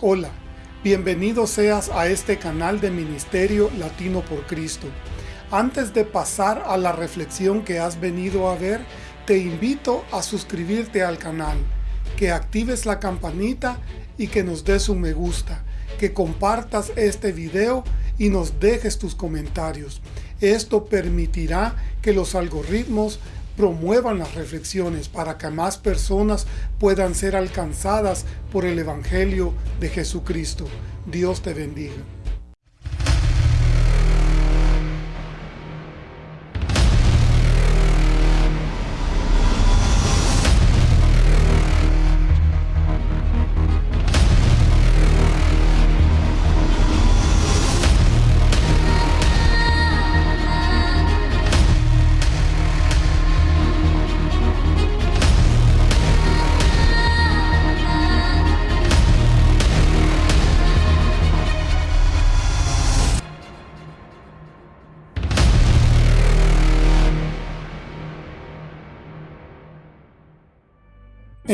Hola, bienvenido seas a este canal de Ministerio Latino por Cristo. Antes de pasar a la reflexión que has venido a ver, te invito a suscribirte al canal, que actives la campanita y que nos des un me gusta, que compartas este video y nos dejes tus comentarios. Esto permitirá que los algoritmos promuevan las reflexiones para que más personas puedan ser alcanzadas por el Evangelio de Jesucristo. Dios te bendiga.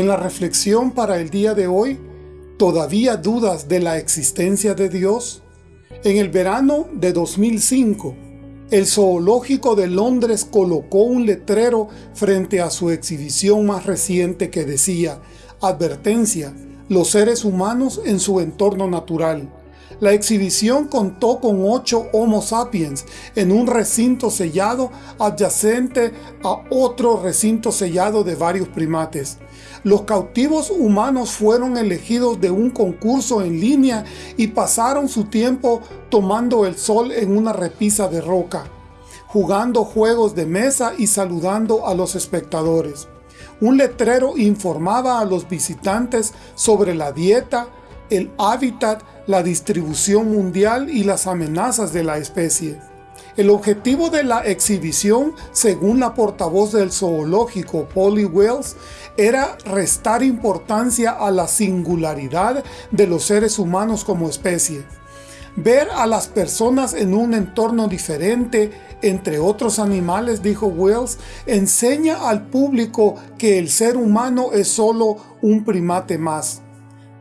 En la reflexión para el día de hoy, ¿todavía dudas de la existencia de Dios? En el verano de 2005, el Zoológico de Londres colocó un letrero frente a su exhibición más reciente que decía Advertencia, los seres humanos en su entorno natural. La exhibición contó con ocho Homo sapiens en un recinto sellado adyacente a otro recinto sellado de varios primates. Los cautivos humanos fueron elegidos de un concurso en línea y pasaron su tiempo tomando el sol en una repisa de roca, jugando juegos de mesa y saludando a los espectadores. Un letrero informaba a los visitantes sobre la dieta, el hábitat, la distribución mundial y las amenazas de la especie. El objetivo de la exhibición, según la portavoz del zoológico Polly Wells, era restar importancia a la singularidad de los seres humanos como especie. Ver a las personas en un entorno diferente entre otros animales, dijo Wells, enseña al público que el ser humano es solo un primate más.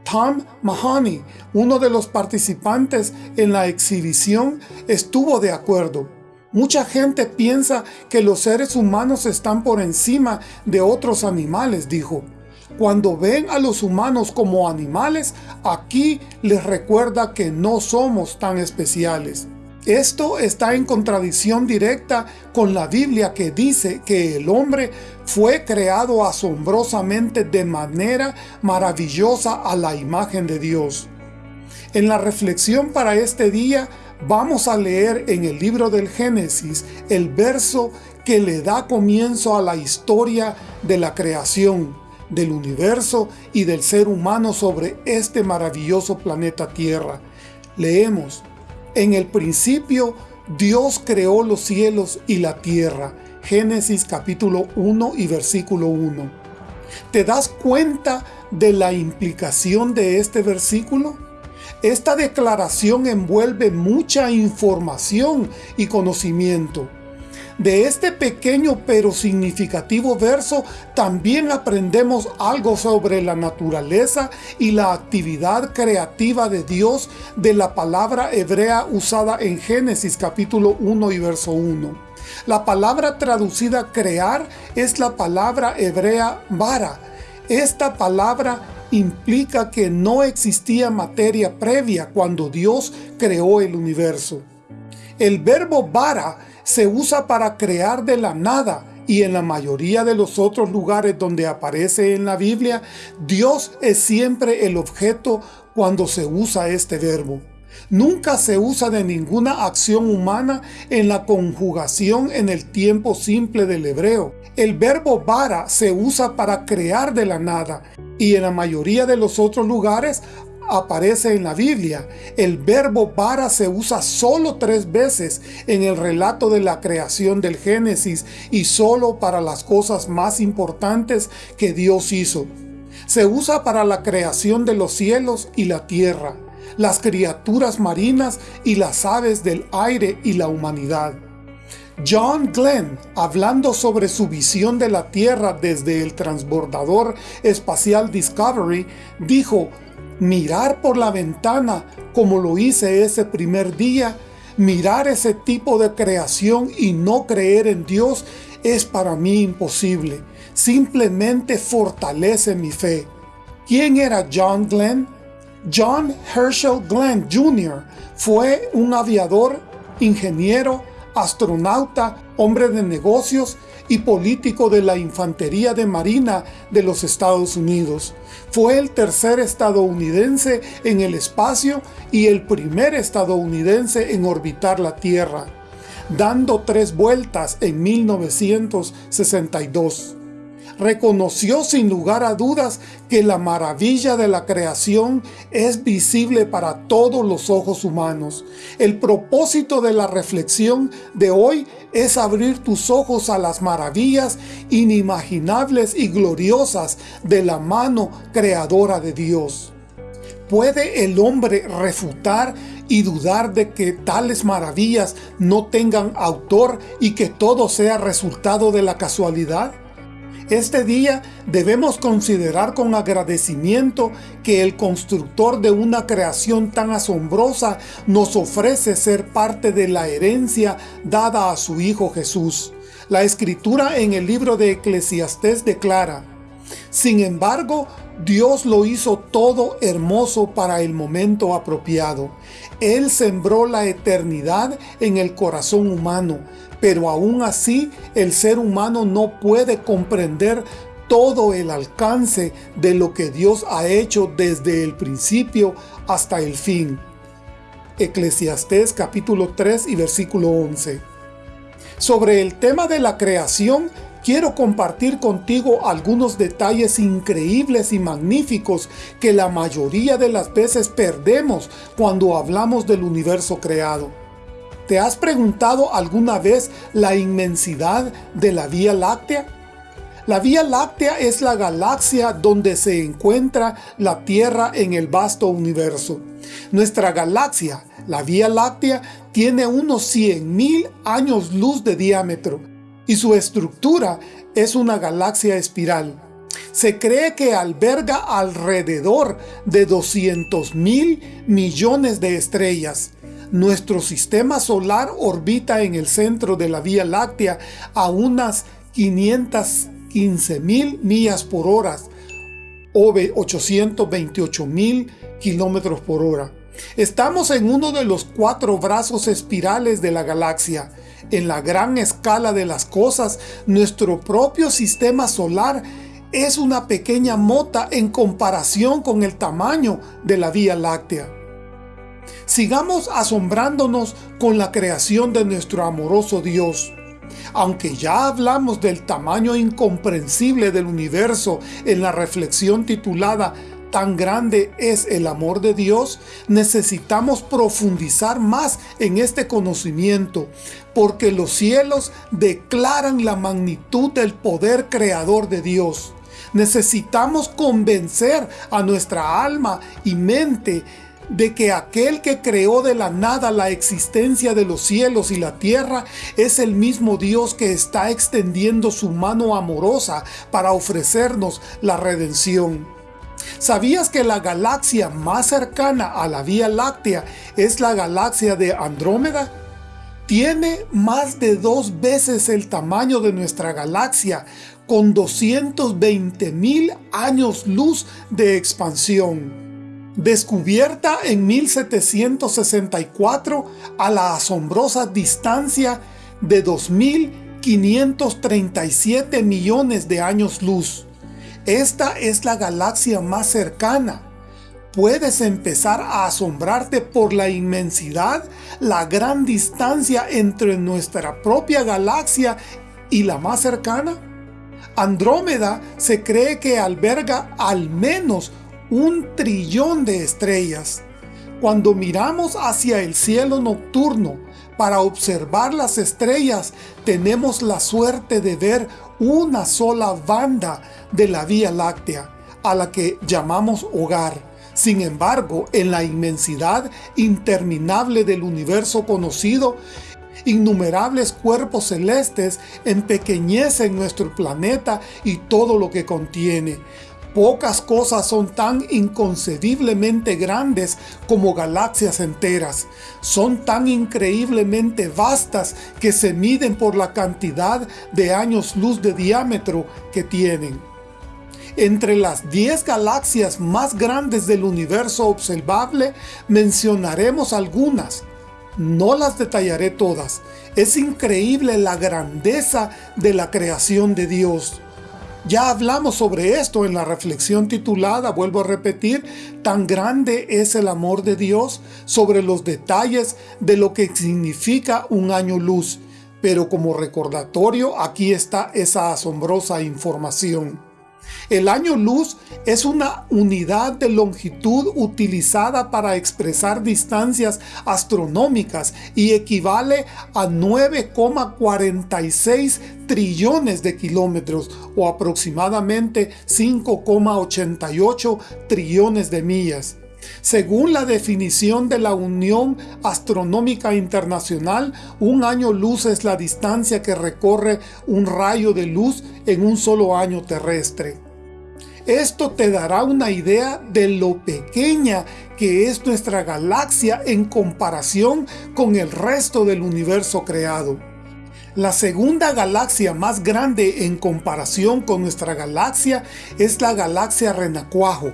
Tom Mahoney, uno de los participantes en la exhibición, estuvo de acuerdo. Mucha gente piensa que los seres humanos están por encima de otros animales, dijo. Cuando ven a los humanos como animales, aquí les recuerda que no somos tan especiales. Esto está en contradicción directa con la Biblia que dice que el hombre fue creado asombrosamente de manera maravillosa a la imagen de Dios. En la reflexión para este día vamos a leer en el libro del Génesis el verso que le da comienzo a la historia de la creación, del universo y del ser humano sobre este maravilloso planeta Tierra. Leemos, en el principio Dios creó los cielos y la tierra. Génesis capítulo 1 y versículo 1. ¿Te das cuenta de la implicación de este versículo? Esta declaración envuelve mucha información y conocimiento. De este pequeño pero significativo verso también aprendemos algo sobre la naturaleza y la actividad creativa de Dios de la palabra hebrea usada en Génesis capítulo 1 y verso 1. La palabra traducida crear es la palabra hebrea bara. Esta palabra implica que no existía materia previa cuando Dios creó el universo. El verbo bara se usa para crear de la nada y en la mayoría de los otros lugares donde aparece en la Biblia, Dios es siempre el objeto cuando se usa este verbo. Nunca se usa de ninguna acción humana en la conjugación en el tiempo simple del hebreo. El verbo bara se usa para crear de la nada y en la mayoría de los otros lugares aparece en la Biblia. El verbo para se usa solo tres veces en el relato de la creación del Génesis y solo para las cosas más importantes que Dios hizo. Se usa para la creación de los cielos y la tierra, las criaturas marinas y las aves del aire y la humanidad. John Glenn, hablando sobre su visión de la Tierra desde el transbordador espacial Discovery, dijo mirar por la ventana como lo hice ese primer día, mirar ese tipo de creación y no creer en Dios es para mí imposible. Simplemente fortalece mi fe. ¿Quién era John Glenn? John Herschel Glenn Jr. fue un aviador, ingeniero, astronauta, hombre de negocios y político de la Infantería de Marina de los Estados Unidos. Fue el tercer estadounidense en el espacio y el primer estadounidense en orbitar la Tierra, dando tres vueltas en 1962 reconoció sin lugar a dudas que la maravilla de la creación es visible para todos los ojos humanos. El propósito de la reflexión de hoy es abrir tus ojos a las maravillas inimaginables y gloriosas de la mano creadora de Dios. ¿Puede el hombre refutar y dudar de que tales maravillas no tengan autor y que todo sea resultado de la casualidad? Este día debemos considerar con agradecimiento que el constructor de una creación tan asombrosa nos ofrece ser parte de la herencia dada a su Hijo Jesús. La Escritura en el libro de Eclesiastés declara, Sin embargo, Dios lo hizo todo hermoso para el momento apropiado. Él sembró la eternidad en el corazón humano, pero aún así el ser humano no puede comprender todo el alcance de lo que Dios ha hecho desde el principio hasta el fin. Eclesiastés capítulo 3 y versículo 11. Sobre el tema de la creación, quiero compartir contigo algunos detalles increíbles y magníficos que la mayoría de las veces perdemos cuando hablamos del universo creado. ¿Te has preguntado alguna vez la inmensidad de la Vía Láctea? La Vía Láctea es la galaxia donde se encuentra la Tierra en el vasto universo. Nuestra galaxia, la Vía Láctea, tiene unos 100.000 años luz de diámetro y su estructura es una galaxia espiral. Se cree que alberga alrededor de 200.000 millones de estrellas. Nuestro sistema solar orbita en el centro de la Vía Láctea a unas 515 mil millas por hora o 828 mil kilómetros por hora. Estamos en uno de los cuatro brazos espirales de la galaxia. En la gran escala de las cosas, nuestro propio sistema solar es una pequeña mota en comparación con el tamaño de la Vía Láctea. Sigamos asombrándonos con la creación de nuestro amoroso Dios. Aunque ya hablamos del tamaño incomprensible del universo en la reflexión titulada tan grande es el amor de Dios, necesitamos profundizar más en este conocimiento, porque los cielos declaran la magnitud del poder creador de Dios. Necesitamos convencer a nuestra alma y mente de que aquel que creó de la nada la existencia de los cielos y la tierra es el mismo Dios que está extendiendo su mano amorosa para ofrecernos la redención. ¿Sabías que la galaxia más cercana a la Vía Láctea es la galaxia de Andrómeda? Tiene más de dos veces el tamaño de nuestra galaxia, con 220 mil años luz de expansión descubierta en 1764 a la asombrosa distancia de 2.537 millones de años luz. Esta es la galaxia más cercana. Puedes empezar a asombrarte por la inmensidad, la gran distancia entre nuestra propia galaxia y la más cercana. Andrómeda se cree que alberga al menos un trillón de estrellas. Cuando miramos hacia el cielo nocturno para observar las estrellas, tenemos la suerte de ver una sola banda de la Vía Láctea, a la que llamamos hogar. Sin embargo, en la inmensidad interminable del universo conocido, innumerables cuerpos celestes empequeñecen nuestro planeta y todo lo que contiene Pocas cosas son tan inconcebiblemente grandes como galaxias enteras. Son tan increíblemente vastas que se miden por la cantidad de años luz de diámetro que tienen. Entre las 10 galaxias más grandes del universo observable mencionaremos algunas. No las detallaré todas. Es increíble la grandeza de la creación de Dios. Ya hablamos sobre esto en la reflexión titulada, vuelvo a repetir, tan grande es el amor de Dios sobre los detalles de lo que significa un año luz. Pero como recordatorio, aquí está esa asombrosa información. El año luz es una unidad de longitud utilizada para expresar distancias astronómicas y equivale a 9,46 trillones de kilómetros o aproximadamente 5,88 trillones de millas. Según la definición de la Unión Astronómica Internacional, un año luz es la distancia que recorre un rayo de luz en un solo año terrestre. Esto te dará una idea de lo pequeña que es nuestra galaxia en comparación con el resto del universo creado. La segunda galaxia más grande en comparación con nuestra galaxia es la galaxia Renacuajo,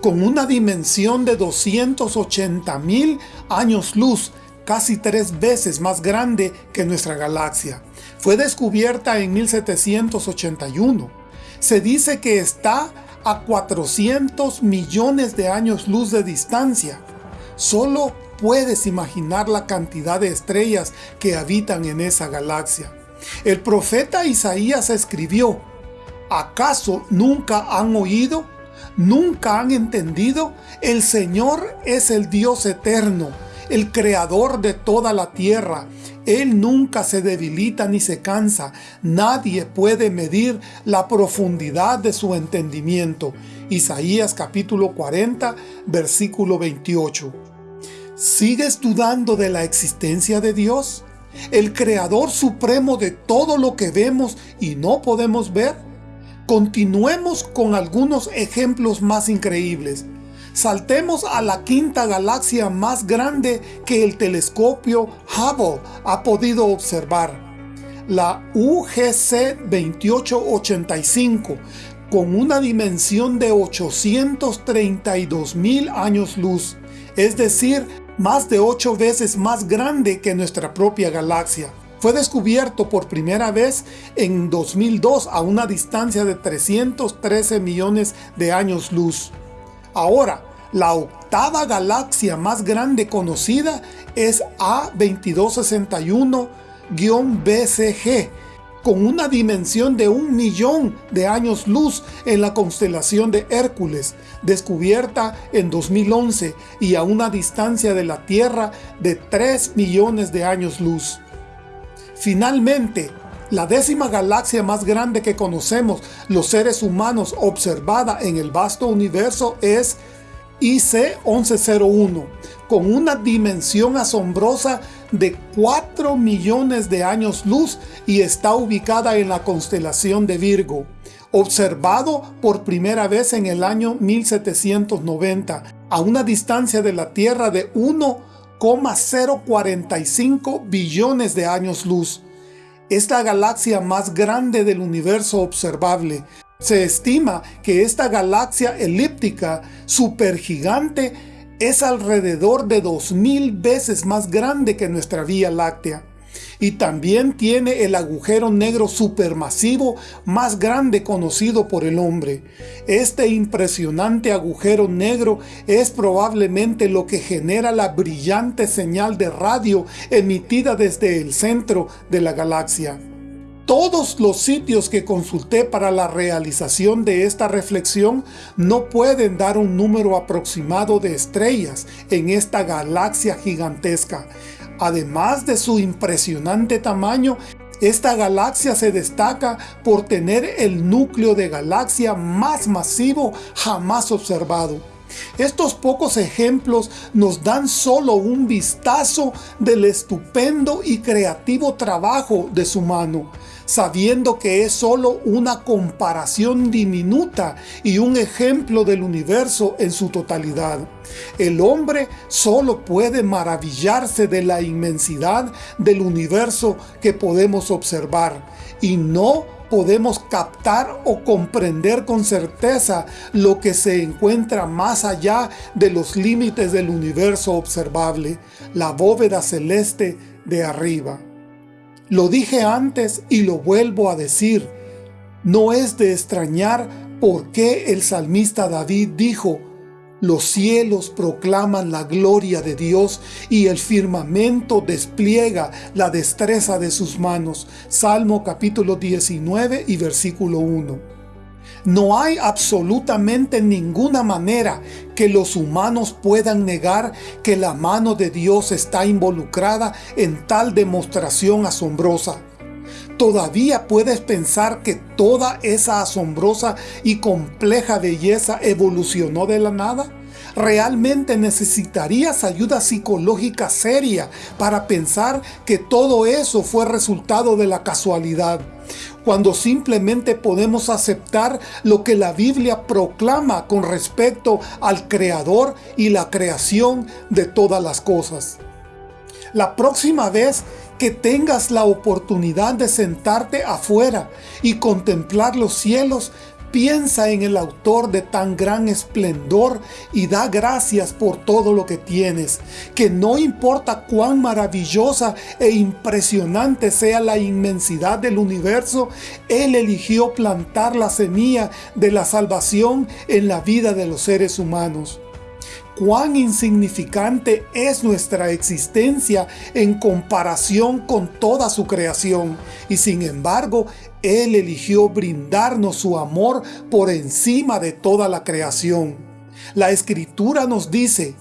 con una dimensión de 280 mil años luz, casi tres veces más grande que nuestra galaxia. Fue descubierta en 1781 se dice que está a 400 millones de años luz de distancia. Solo puedes imaginar la cantidad de estrellas que habitan en esa galaxia. El profeta Isaías escribió, ¿Acaso nunca han oído? ¿Nunca han entendido? El Señor es el Dios eterno, el creador de toda la tierra. Él nunca se debilita ni se cansa. Nadie puede medir la profundidad de su entendimiento. Isaías capítulo 40, versículo 28. ¿Sigues dudando de la existencia de Dios? ¿El Creador Supremo de todo lo que vemos y no podemos ver? Continuemos con algunos ejemplos más increíbles. Saltemos a la quinta galaxia más grande que el telescopio Hubble ha podido observar, la UGC 2885, con una dimensión de 832 mil años luz, es decir, más de 8 veces más grande que nuestra propia galaxia. Fue descubierto por primera vez en 2002 a una distancia de 313 millones de años luz. Ahora, la octava galaxia más grande conocida es A2261-BCG, con una dimensión de un millón de años luz en la constelación de Hércules, descubierta en 2011 y a una distancia de la Tierra de 3 millones de años luz. Finalmente, la décima galaxia más grande que conocemos los seres humanos observada en el vasto universo es IC-1101, con una dimensión asombrosa de 4 millones de años luz y está ubicada en la constelación de Virgo, observado por primera vez en el año 1790, a una distancia de la Tierra de 1,045 billones de años luz. Es la galaxia más grande del universo observable. Se estima que esta galaxia elíptica supergigante es alrededor de 2000 veces más grande que nuestra Vía Láctea. Y también tiene el agujero negro supermasivo más grande conocido por el hombre. Este impresionante agujero negro es probablemente lo que genera la brillante señal de radio emitida desde el centro de la galaxia. Todos los sitios que consulté para la realización de esta reflexión no pueden dar un número aproximado de estrellas en esta galaxia gigantesca. Además de su impresionante tamaño, esta galaxia se destaca por tener el núcleo de galaxia más masivo jamás observado. Estos pocos ejemplos nos dan solo un vistazo del estupendo y creativo trabajo de su mano. Sabiendo que es solo una comparación diminuta y un ejemplo del universo en su totalidad. El hombre solo puede maravillarse de la inmensidad del universo que podemos observar, y no podemos captar o comprender con certeza lo que se encuentra más allá de los límites del universo observable, la bóveda celeste de arriba. Lo dije antes y lo vuelvo a decir, no es de extrañar por qué el salmista David dijo, los cielos proclaman la gloria de Dios y el firmamento despliega la destreza de sus manos. Salmo capítulo 19 y versículo 1. No hay absolutamente ninguna manera que los humanos puedan negar que la mano de Dios está involucrada en tal demostración asombrosa. ¿Todavía puedes pensar que toda esa asombrosa y compleja belleza evolucionó de la nada? ¿Realmente necesitarías ayuda psicológica seria para pensar que todo eso fue resultado de la casualidad? Cuando simplemente podemos aceptar lo que la Biblia proclama con respecto al Creador y la creación de todas las cosas. La próxima vez que tengas la oportunidad de sentarte afuera y contemplar los cielos, piensa en el autor de tan gran esplendor y da gracias por todo lo que tienes, que no importa cuán maravillosa e impresionante sea la inmensidad del universo, Él eligió plantar la semilla de la salvación en la vida de los seres humanos. Cuán insignificante es nuestra existencia en comparación con toda su creación, y sin embargo, Él eligió brindarnos su amor por encima de toda la creación. La Escritura nos dice,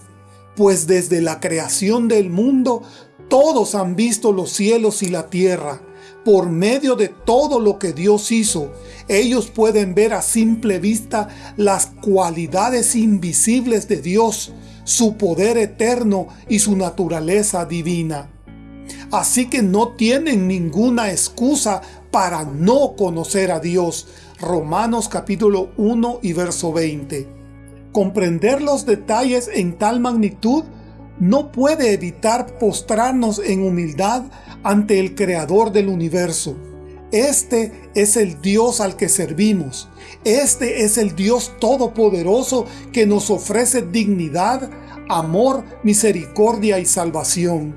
pues desde la creación del mundo, todos han visto los cielos y la tierra, por medio de todo lo que Dios hizo, ellos pueden ver a simple vista las cualidades invisibles de Dios, su poder eterno y su naturaleza divina. Así que no tienen ninguna excusa para no conocer a Dios. Romanos capítulo 1 y verso 20. Comprender los detalles en tal magnitud no puede evitar postrarnos en humildad ante el Creador del universo. Este es el Dios al que servimos. Este es el Dios todopoderoso que nos ofrece dignidad, amor, misericordia y salvación.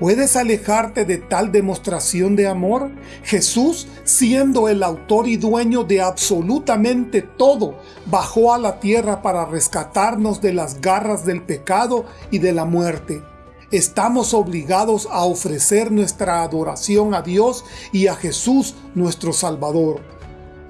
¿Puedes alejarte de tal demostración de amor? Jesús, siendo el autor y dueño de absolutamente todo, bajó a la tierra para rescatarnos de las garras del pecado y de la muerte. Estamos obligados a ofrecer nuestra adoración a Dios y a Jesús nuestro Salvador.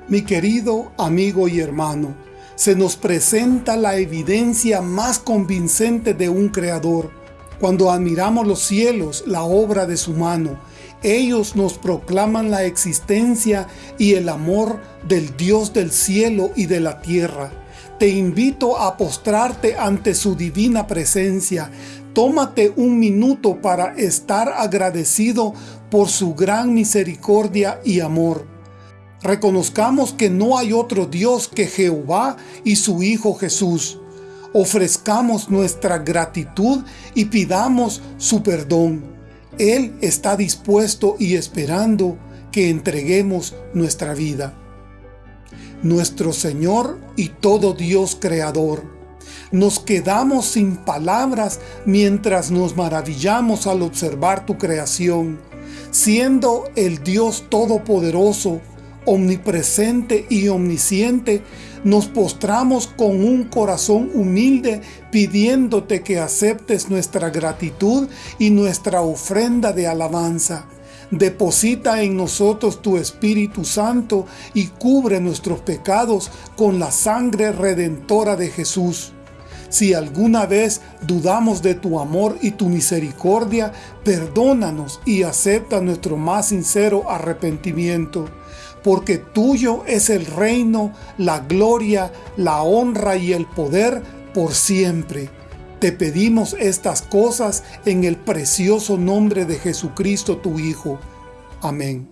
Mi querido amigo y hermano, se nos presenta la evidencia más convincente de un Creador, cuando admiramos los cielos, la obra de su mano, ellos nos proclaman la existencia y el amor del Dios del cielo y de la tierra. Te invito a postrarte ante su divina presencia. Tómate un minuto para estar agradecido por su gran misericordia y amor. Reconozcamos que no hay otro Dios que Jehová y su Hijo Jesús ofrezcamos nuestra gratitud y pidamos su perdón. Él está dispuesto y esperando que entreguemos nuestra vida. Nuestro Señor y todo Dios Creador, nos quedamos sin palabras mientras nos maravillamos al observar tu creación, siendo el Dios Todopoderoso, omnipresente y omnisciente, nos postramos con un corazón humilde pidiéndote que aceptes nuestra gratitud y nuestra ofrenda de alabanza. Deposita en nosotros tu Espíritu Santo y cubre nuestros pecados con la sangre redentora de Jesús. Si alguna vez dudamos de tu amor y tu misericordia, perdónanos y acepta nuestro más sincero arrepentimiento porque tuyo es el reino, la gloria, la honra y el poder por siempre. Te pedimos estas cosas en el precioso nombre de Jesucristo tu Hijo. Amén.